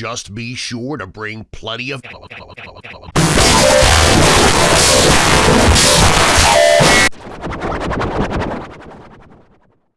Just be sure to bring plenty of